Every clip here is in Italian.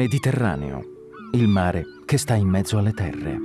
Mediterraneo, il mare che sta in mezzo alle terre.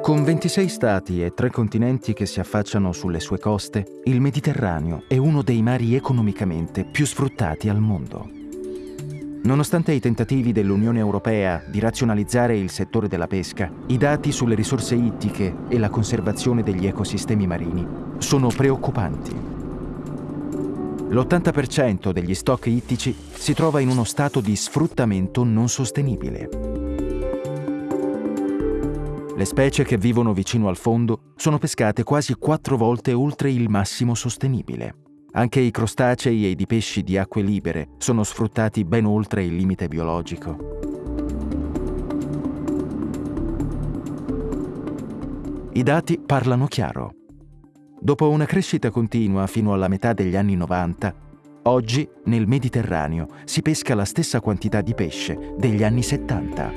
Con 26 stati e tre continenti che si affacciano sulle sue coste, il Mediterraneo è uno dei mari economicamente più sfruttati al mondo. Nonostante i tentativi dell'Unione Europea di razionalizzare il settore della pesca, i dati sulle risorse ittiche e la conservazione degli ecosistemi marini sono preoccupanti. L'80% degli stock ittici si trova in uno stato di sfruttamento non sostenibile. Le specie che vivono vicino al fondo sono pescate quasi quattro volte oltre il massimo sostenibile. Anche i crostacei ed i pesci di acque libere sono sfruttati ben oltre il limite biologico. I dati parlano chiaro. Dopo una crescita continua fino alla metà degli anni 90, oggi nel Mediterraneo si pesca la stessa quantità di pesce degli anni 70.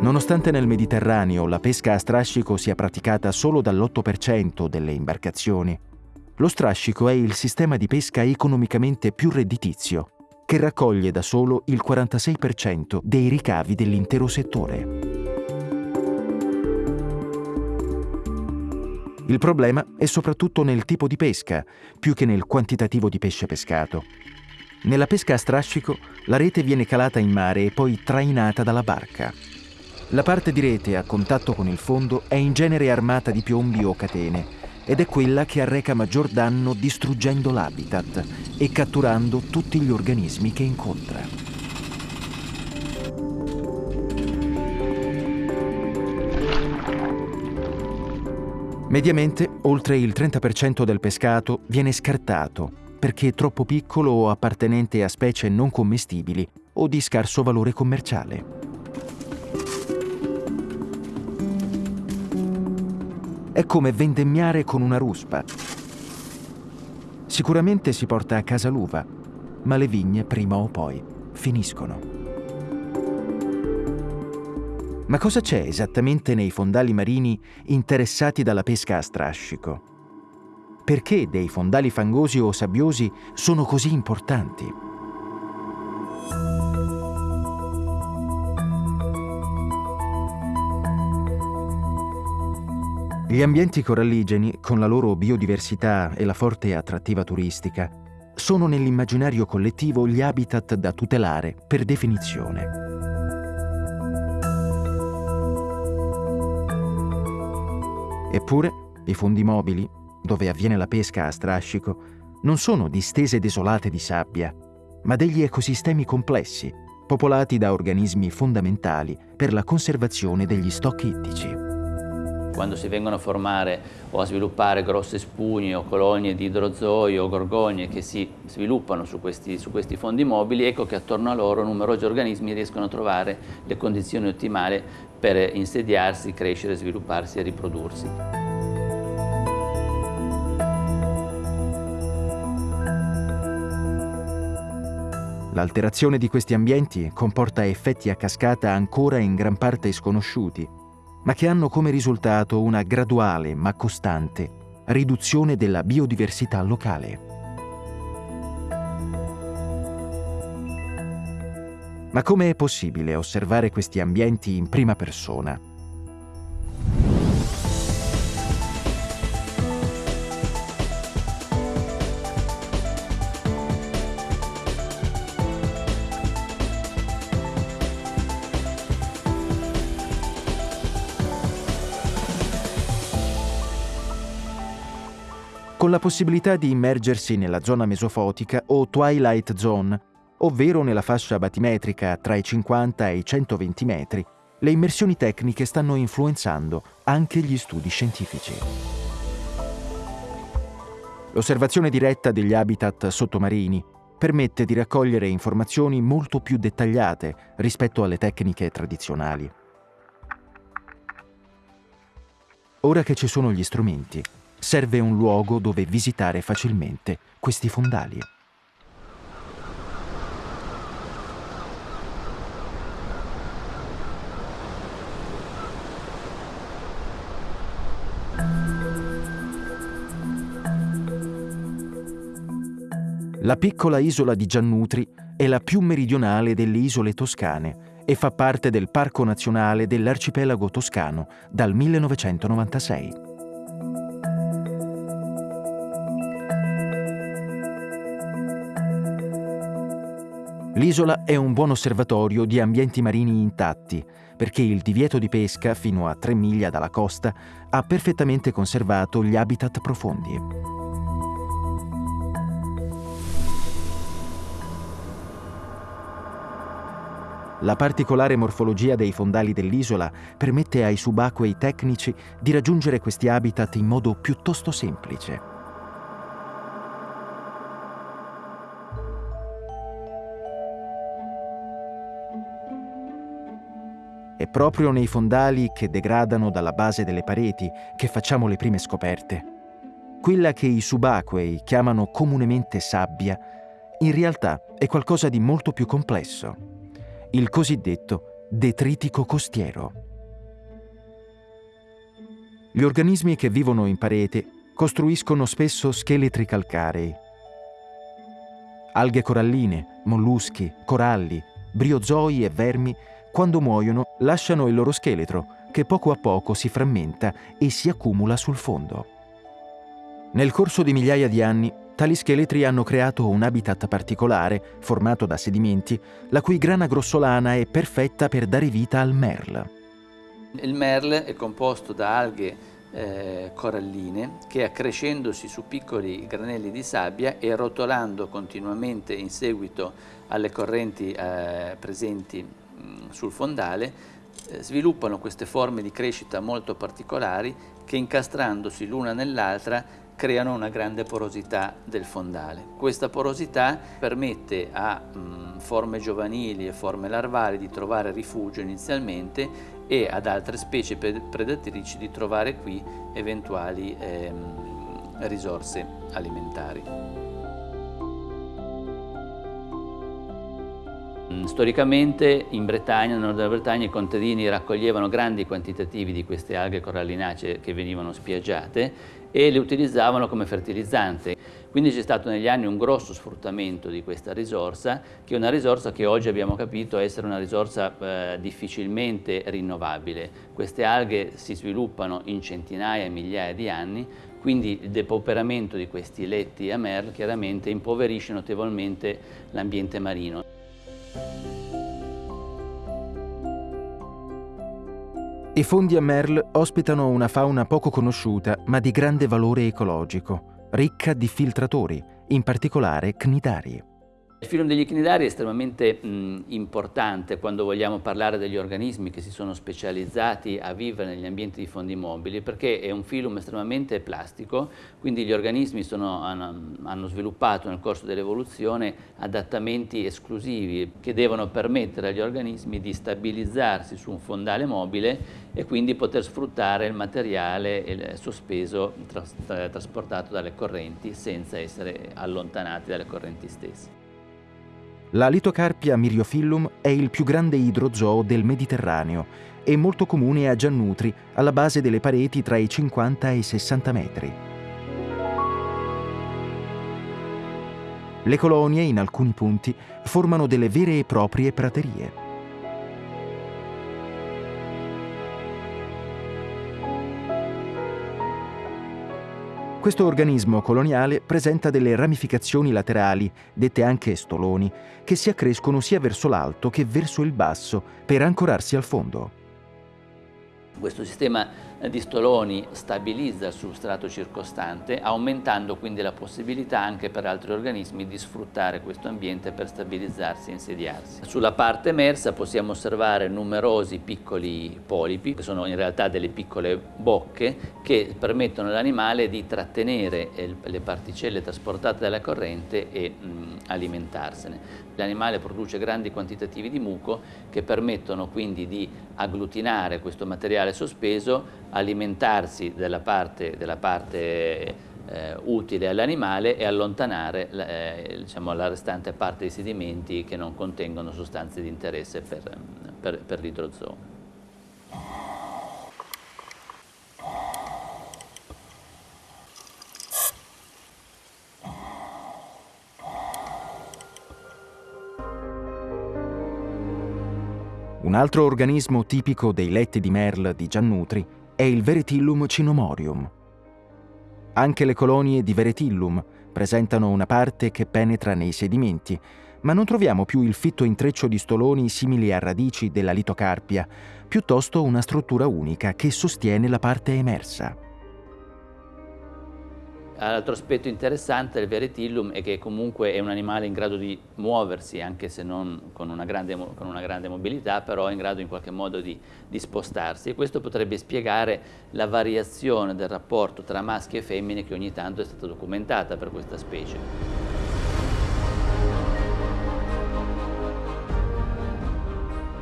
Nonostante nel Mediterraneo la pesca a strascico sia praticata solo dall'8% delle imbarcazioni, lo strascico è il sistema di pesca economicamente più redditizio, che raccoglie da solo il 46% dei ricavi dell'intero settore. Il problema è soprattutto nel tipo di pesca, più che nel quantitativo di pesce pescato. Nella pesca a strascico, la rete viene calata in mare e poi trainata dalla barca. La parte di rete a contatto con il fondo è in genere armata di piombi o catene ed è quella che arreca maggior danno distruggendo l'habitat e catturando tutti gli organismi che incontra. Mediamente, oltre il 30% del pescato viene scartato perché troppo piccolo o appartenente a specie non commestibili o di scarso valore commerciale. È come vendemmiare con una ruspa. Sicuramente si porta a casa l'uva, ma le vigne prima o poi finiscono. Ma cosa c'è esattamente nei fondali marini interessati dalla pesca a strascico? Perché dei fondali fangosi o sabbiosi sono così importanti? Gli ambienti coralligeni, con la loro biodiversità e la forte attrattiva turistica, sono nell'immaginario collettivo gli habitat da tutelare per definizione. Eppure, i fondi mobili, dove avviene la pesca a strascico, non sono distese desolate di sabbia, ma degli ecosistemi complessi, popolati da organismi fondamentali per la conservazione degli stock ittici. Quando si vengono a formare o a sviluppare grosse spugne o colonie di idrozoi o gorgogne che si sviluppano su questi, su questi fondi mobili, ecco che attorno a loro numerosi organismi riescono a trovare le condizioni ottimali per insediarsi, crescere, svilupparsi e riprodursi. L'alterazione di questi ambienti comporta effetti a cascata ancora in gran parte sconosciuti, ma che hanno come risultato una graduale ma costante riduzione della biodiversità locale. Ma come è possibile osservare questi ambienti in prima persona? con la possibilità di immergersi nella zona mesofotica o twilight zone, ovvero nella fascia batimetrica tra i 50 e i 120 metri, le immersioni tecniche stanno influenzando anche gli studi scientifici. L'osservazione diretta degli habitat sottomarini permette di raccogliere informazioni molto più dettagliate rispetto alle tecniche tradizionali. Ora che ci sono gli strumenti, serve un luogo dove visitare facilmente questi fondali. La piccola isola di Giannutri è la più meridionale delle isole toscane e fa parte del Parco Nazionale dell'Arcipelago Toscano dal 1996. L'isola è un buon osservatorio di ambienti marini intatti, perché il divieto di pesca fino a 3 miglia dalla costa ha perfettamente conservato gli habitat profondi. La particolare morfologia dei fondali dell'isola permette ai subacquei tecnici di raggiungere questi habitat in modo piuttosto semplice. È proprio nei fondali che degradano dalla base delle pareti che facciamo le prime scoperte. Quella che i subacquei chiamano comunemente sabbia, in realtà è qualcosa di molto più complesso il cosiddetto detritico costiero. Gli organismi che vivono in parete costruiscono spesso scheletri calcarei. Alghe coralline, molluschi, coralli, briozoi e vermi, quando muoiono, lasciano il loro scheletro, che poco a poco si frammenta e si accumula sul fondo. Nel corso di migliaia di anni, Tali scheletri hanno creato un habitat particolare, formato da sedimenti, la cui grana grossolana è perfetta per dare vita al merl. Il merl è composto da alghe eh, coralline che accrescendosi su piccoli granelli di sabbia e rotolando continuamente in seguito alle correnti eh, presenti mh, sul fondale eh, sviluppano queste forme di crescita molto particolari che incastrandosi l'una nell'altra creano una grande porosità del fondale. Questa porosità permette a mh, forme giovanili e forme larvali di trovare rifugio inizialmente e ad altre specie predatrici di trovare qui eventuali ehm, risorse alimentari. Storicamente in Bretagna, nel nord della Bretagna, i contadini raccoglievano grandi quantitativi di queste alghe corallinacee che venivano spiaggiate e le utilizzavano come fertilizzante. Quindi c'è stato negli anni un grosso sfruttamento di questa risorsa, che è una risorsa che oggi abbiamo capito essere una risorsa eh, difficilmente rinnovabile. Queste alghe si sviluppano in centinaia e migliaia di anni, quindi il depauperamento di questi letti a merl chiaramente impoverisce notevolmente l'ambiente marino. I fondi a Merle ospitano una fauna poco conosciuta ma di grande valore ecologico, ricca di filtratori, in particolare cnidari. Il film degli ichnidari è estremamente mh, importante quando vogliamo parlare degli organismi che si sono specializzati a vivere negli ambienti di fondi mobili perché è un film estremamente plastico, quindi gli organismi sono, hanno, hanno sviluppato nel corso dell'evoluzione adattamenti esclusivi che devono permettere agli organismi di stabilizzarsi su un fondale mobile e quindi poter sfruttare il materiale sospeso tras trasportato dalle correnti senza essere allontanati dalle correnti stesse. La litocarpia miriofillum è il più grande idrozoo del Mediterraneo e molto comune a Giannutri, alla base delle pareti tra i 50 e i 60 metri. Le colonie, in alcuni punti, formano delle vere e proprie praterie. Questo organismo coloniale presenta delle ramificazioni laterali, dette anche stoloni, che si accrescono sia verso l'alto che verso il basso per ancorarsi al fondo. Questo sistema di stoloni stabilizza il substrato circostante, aumentando quindi la possibilità anche per altri organismi di sfruttare questo ambiente per stabilizzarsi e insediarsi. Sulla parte emersa possiamo osservare numerosi piccoli polipi, che sono in realtà delle piccole bocche, che permettono all'animale di trattenere le particelle trasportate dalla corrente e mh, alimentarsene. L'animale produce grandi quantitativi di muco che permettono quindi di agglutinare questo materiale sospeso, alimentarsi della parte, della parte eh, utile all'animale e allontanare eh, diciamo, la restante parte dei sedimenti che non contengono sostanze di interesse per, per, per l'idrozoo. Un altro organismo tipico dei letti di Merle di Giannutri è il Veretillum cinomorium. Anche le colonie di Veretillum presentano una parte che penetra nei sedimenti, ma non troviamo più il fitto intreccio di stoloni simili a radici della litocarpia, piuttosto una struttura unica che sostiene la parte emersa. L'altro aspetto interessante del veretillum è che comunque è un animale in grado di muoversi, anche se non con una grande, con una grande mobilità, però è in grado in qualche modo di, di, spostarsi e questo potrebbe spiegare la variazione del rapporto tra maschi e femmine che ogni tanto è stata documentata per questa specie.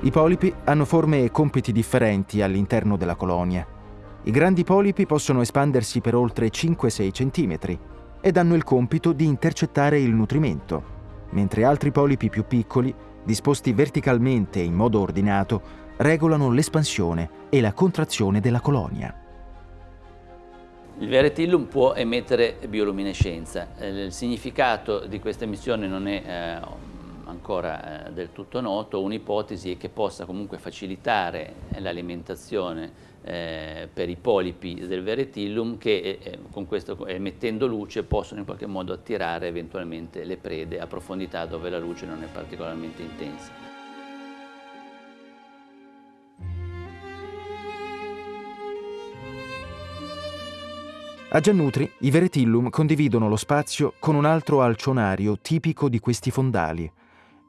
I polipi hanno forme e compiti differenti all'interno della colonia. I grandi polipi possono espandersi per oltre 5-6 cm ed hanno il compito di intercettare il nutrimento, mentre altri polipi più piccoli, disposti verticalmente in modo ordinato, regolano l'espansione e la contrazione della colonia. Il veretillum può emettere bioluminescenza. Eh, il significato di questa emissione non è eh, ancora eh, del tutto noto. Un'ipotesi è che possa comunque facilitare l'alimentazione eh, per i polipi del veretillum che eh, eh, con questo, emettendo luce possono in qualche modo attirare eventualmente le prede a profondità dove la luce non è particolarmente intensa. A Giannutri i veretillum condividono lo spazio con un altro alcionario tipico di questi fondali,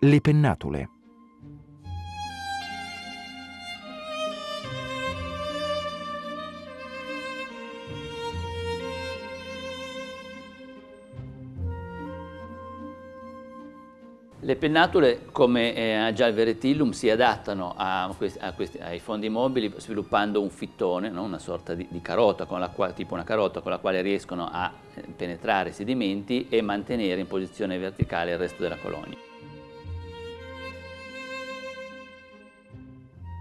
le pennatule. Le pennatule, come eh, già il veretillum, si adattano a questi, a questi, ai fondi mobili sviluppando un fittone, no? una sorta di, di carota, quale, tipo una carota con la quale riescono a eh, penetrare i sedimenti e mantenere in posizione verticale il resto della colonia.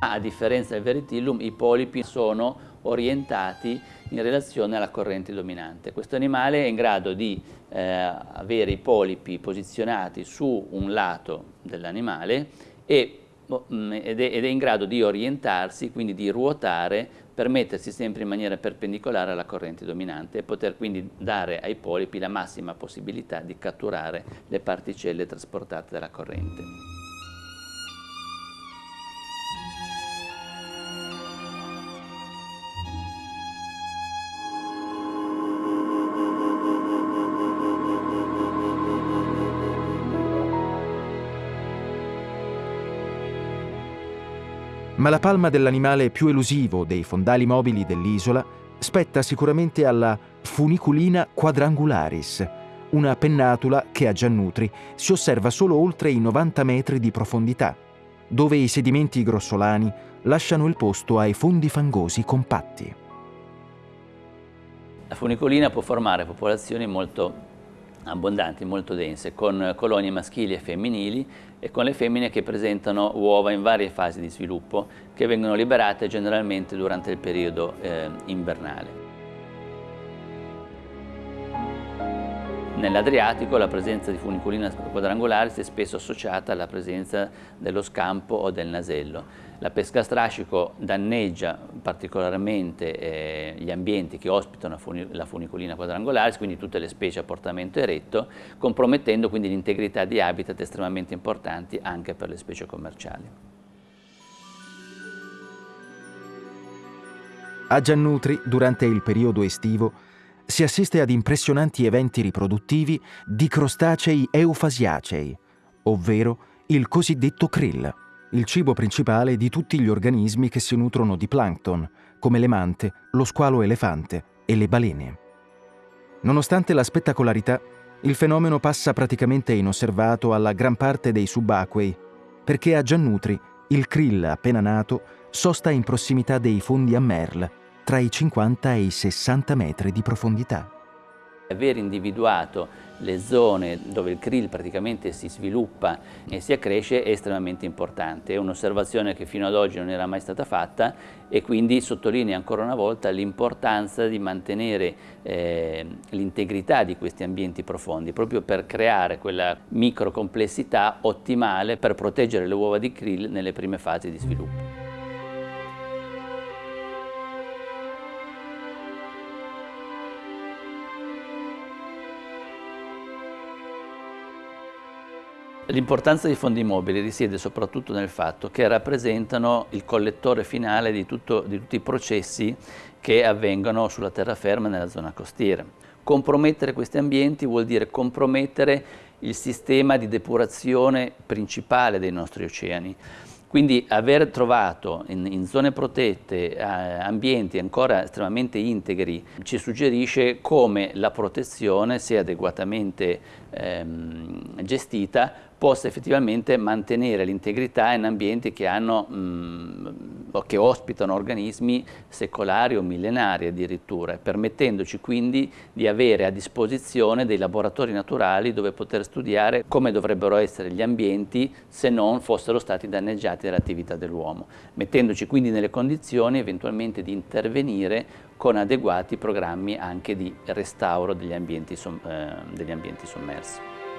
A differenza del veretillum, i polipi sono orientati in relazione alla corrente dominante. Questo animale è in grado di eh, avere i polipi posizionati su un lato dell'animale boh, mm, ed, ed è in grado di orientarsi, quindi di ruotare per mettersi sempre in maniera perpendicolare alla corrente dominante e poter quindi dare ai polipi la massima possibilità di catturare le particelle trasportate dalla corrente. Ma la palma dell'animale più elusivo dei fondali mobili dell'isola spetta sicuramente alla Funiculina quadrangularis, una pennatula che a Giannutri si osserva solo oltre i 90 metri di profondità, dove i sedimenti grossolani lasciano il posto ai fondi fangosi compatti. La funicolina può formare popolazioni molto abbondanti, molto dense, con colonie maschili e femminili e con le femmine che presentano uova in varie fasi di sviluppo che vengono liberate generalmente durante il periodo eh, invernale. Nell'Adriatico la presenza di funiculina quadrangolaris è spesso associata alla presenza dello scampo o del nasello. La pesca a strascico danneggia particolarmente eh, gli ambienti che ospitano la funiculina quadrangolaris, quindi tutte le specie a portamento eretto, compromettendo quindi l'integrità di habitat estremamente importanti anche per le specie commerciali. A Giannutri, durante il periodo estivo, si assiste ad impressionanti eventi riproduttivi di crostacei eufasiacei, ovvero il cosiddetto krill il cibo principale di tutti gli organismi che si nutrono di plankton, come le mante, lo squalo elefante e le balene. Nonostante la spettacolarità, il fenomeno passa praticamente inosservato alla gran parte dei subacquei, perché a Giannutri il krill appena nato sosta in prossimità dei fondi a Merle, tra i 50 e i 60 metri di profondità. Aver individuato le zone dove il krill praticamente si sviluppa e si accresce è estremamente importante. È un'osservazione che fino ad oggi non era mai stata fatta e quindi sottolinea ancora una volta l'importanza di mantenere eh, l'integrità di questi ambienti profondi, proprio per creare quella microcomplessità ottimale per proteggere le uova di krill nelle prime fasi di sviluppo. L'importanza dei fondi mobili risiede soprattutto nel fatto che rappresentano il collettore finale di, tutto, di tutti i processi che avvengono sulla terraferma e nella zona costiera. Compromettere questi ambienti vuol dire compromettere il sistema di depurazione principale dei nostri oceani. Quindi aver trovato in, in zone protette eh, ambienti ancora estremamente integri ci suggerisce come la protezione, se adeguatamente ehm, gestita, possa effettivamente mantenere l'integrità in ambienti che, hanno, mh, che ospitano organismi secolari o millenari addirittura, permettendoci quindi di avere a disposizione dei laboratori naturali dove poter studiare come dovrebbero essere gli ambienti se non fossero stati danneggiati dall'attività dell'uomo, mettendoci quindi nelle condizioni eventualmente di intervenire con adeguati programmi anche di restauro degli ambienti, eh, degli ambienti sommersi.